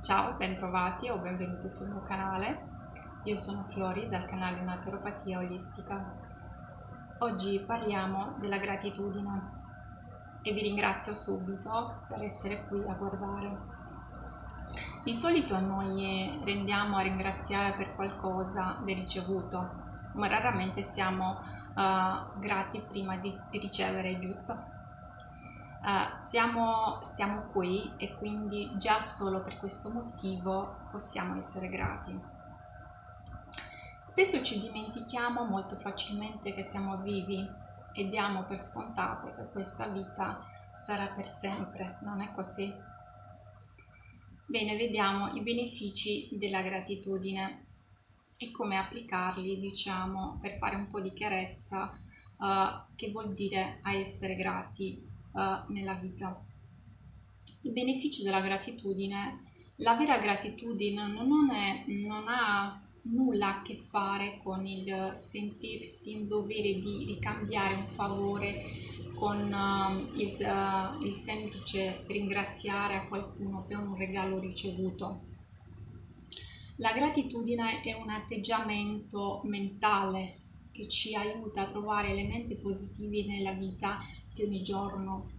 Ciao, bentrovati o benvenuti sul mio canale. Io sono Flori dal canale Naturopatia Olistica. Oggi parliamo della gratitudine e vi ringrazio subito per essere qui a guardare. Di solito noi rendiamo a ringraziare per qualcosa del ricevuto, ma raramente siamo uh, grati prima di ricevere, giusto? Uh, siamo, stiamo qui e quindi già solo per questo motivo possiamo essere grati. Spesso ci dimentichiamo molto facilmente che siamo vivi e diamo per scontate che questa vita sarà per sempre, non è così? Bene, vediamo i benefici della gratitudine e come applicarli, diciamo, per fare un po' di chiarezza uh, che vuol dire a essere grati uh, nella vita. I benefici della gratitudine, la vera gratitudine non, è, non ha nulla a che fare con il sentirsi in dovere di ricambiare un favore con uh, il, uh, il semplice ringraziare a qualcuno per un regalo ricevuto. La gratitudine è un atteggiamento mentale che ci aiuta a trovare elementi positivi nella vita di ogni giorno.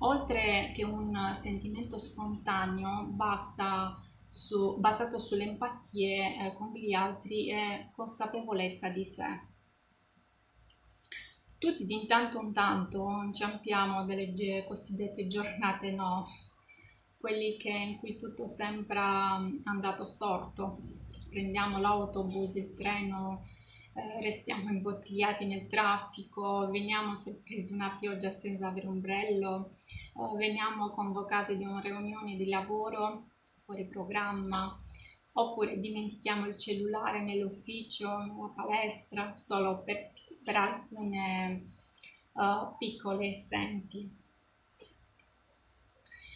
Oltre che un sentimento spontaneo, basta su, basato sulle empatie eh, con gli altri e consapevolezza di sé. Tutti di intanto in tanto inciampiamo delle cosiddette giornate no, quelli che, in cui tutto sembra andato storto. Prendiamo l'autobus, il treno, eh, restiamo imbottigliati nel traffico, veniamo sorpresi una pioggia senza avere ombrello, eh, veniamo convocati di una riunione di lavoro fuori programma, oppure dimentichiamo il cellulare nell'ufficio, nella palestra, solo per, per alcune uh, piccoli esempi.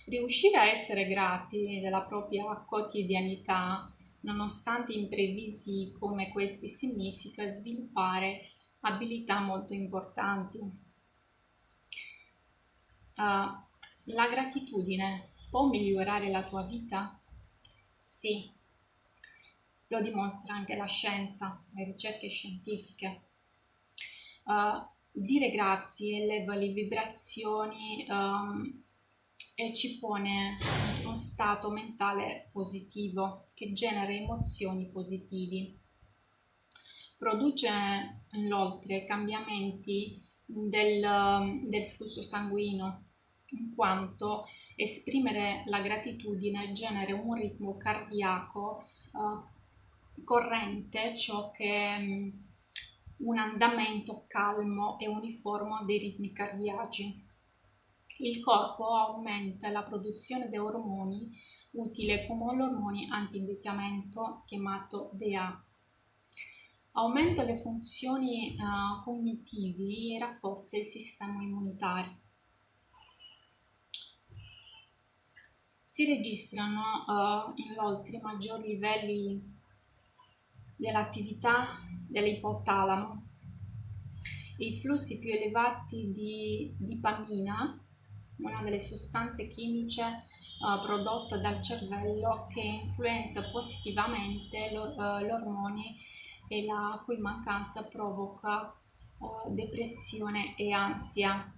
Riuscire a essere grati della propria quotidianità, nonostante imprevisi come questi, significa sviluppare abilità molto importanti. Uh, la gratitudine può migliorare la tua vita? Sì, lo dimostra anche la scienza, le ricerche scientifiche. Uh, dire grazie eleva le vibrazioni um, e ci pone in uno stato mentale positivo che genera emozioni positivi. Produce inoltre cambiamenti del, del flusso sanguigno in quanto esprimere la gratitudine genera un ritmo cardiaco uh, corrente, ciò che um, un andamento calmo e uniforme dei ritmi cardiaci. Il corpo aumenta la produzione di ormoni utili come l'ormone anti-invecchiamento chiamato DA. Aumenta le funzioni uh, cognitivi e rafforza il sistema immunitario. Si registrano uh, inoltre maggiori livelli dell'attività dell'ipotalamo e i flussi più elevati di dopamina, una delle sostanze chimiche uh, prodotte dal cervello che influenza positivamente l'or l'ormone e la cui mancanza provoca uh, depressione e ansia.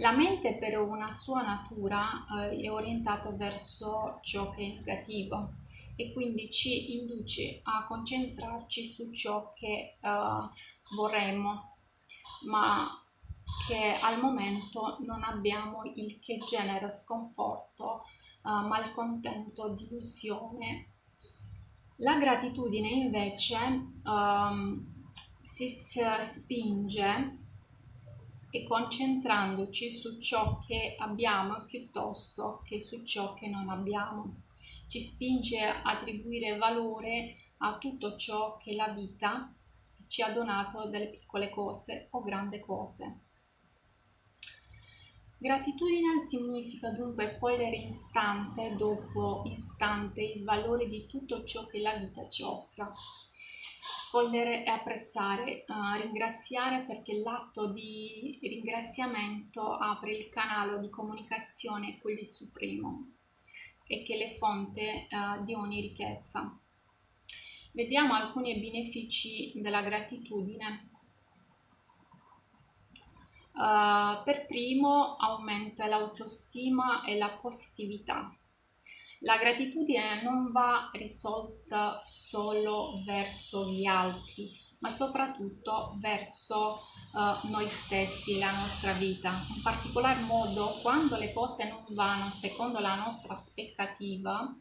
La mente per una sua natura eh, è orientata verso ciò che è negativo e quindi ci induce a concentrarci su ciò che eh, vorremmo, ma che al momento non abbiamo il che genera sconforto, eh, malcontento, delusione. La gratitudine invece um, si spinge e concentrandoci su ciò che abbiamo piuttosto che su ciò che non abbiamo. Ci spinge a attribuire valore a tutto ciò che la vita ci ha donato delle piccole cose o grandi cose. Gratitudine significa dunque cogliere istante dopo istante il valore di tutto ciò che la vita ci offre cogliere e apprezzare, uh, ringraziare perché l'atto di ringraziamento apre il canale di comunicazione con il Supremo e che è fonte uh, di ogni ricchezza. Vediamo alcuni benefici della gratitudine. Uh, per primo aumenta l'autostima e la positività. La gratitudine non va risolta solo verso gli altri, ma soprattutto verso uh, noi stessi, la nostra vita. In particolar modo quando le cose non vanno secondo la nostra aspettativa,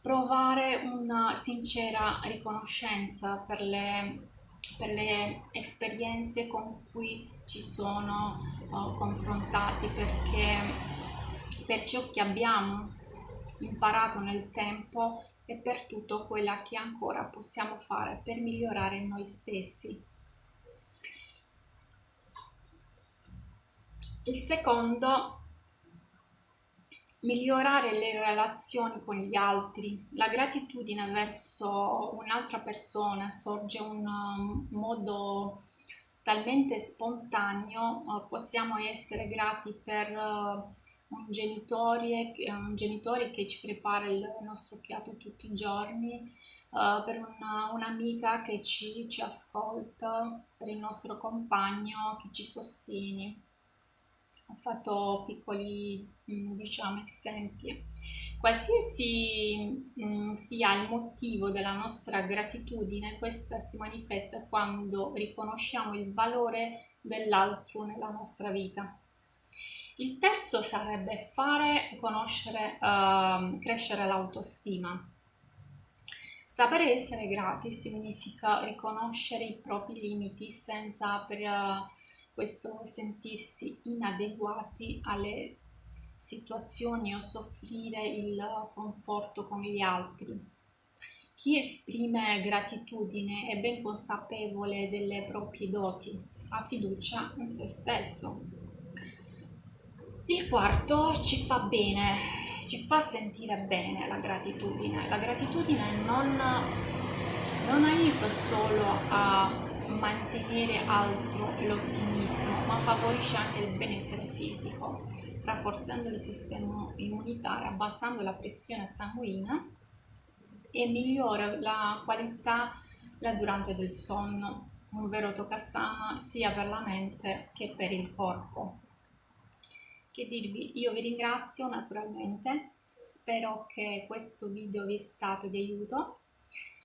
provare una sincera riconoscenza per le, per le esperienze con cui ci sono uh, confrontati perché per ciò che abbiamo imparato nel tempo e per tutto quello che ancora possiamo fare per migliorare noi stessi. Il secondo, migliorare le relazioni con gli altri. La gratitudine verso un'altra persona sorge un um, modo talmente spontaneo, uh, possiamo essere grati per uh, un genitore, un genitore che ci prepara il nostro piatto tutti i giorni, uh, per una, un'amica che ci, ci ascolta, per il nostro compagno che ci sostiene. Ho fatto piccoli mm, diciamo, esempi. Qualsiasi mh, mm, sia il motivo della nostra gratitudine, questa si manifesta quando riconosciamo il valore dell'altro nella nostra vita. Il terzo sarebbe fare conoscere, uh, crescere l'autostima. Sapere essere grati significa riconoscere i propri limiti senza per uh, questo sentirsi inadeguati alle situazioni o soffrire il conforto con gli altri. Chi esprime gratitudine è ben consapevole delle proprie doti, ha fiducia in se stesso il quarto ci fa bene, ci fa sentire bene la gratitudine. La gratitudine non, non aiuta solo a mantenere alto l'ottimismo, ma favorisce anche il benessere fisico, rafforzando il sistema immunitario, abbassando la pressione sanguigna e migliora la qualità la durante del sonno, un vero toccasana sia per la mente che per il corpo che dirvi, io vi ringrazio naturalmente, spero che questo video vi sia stato di aiuto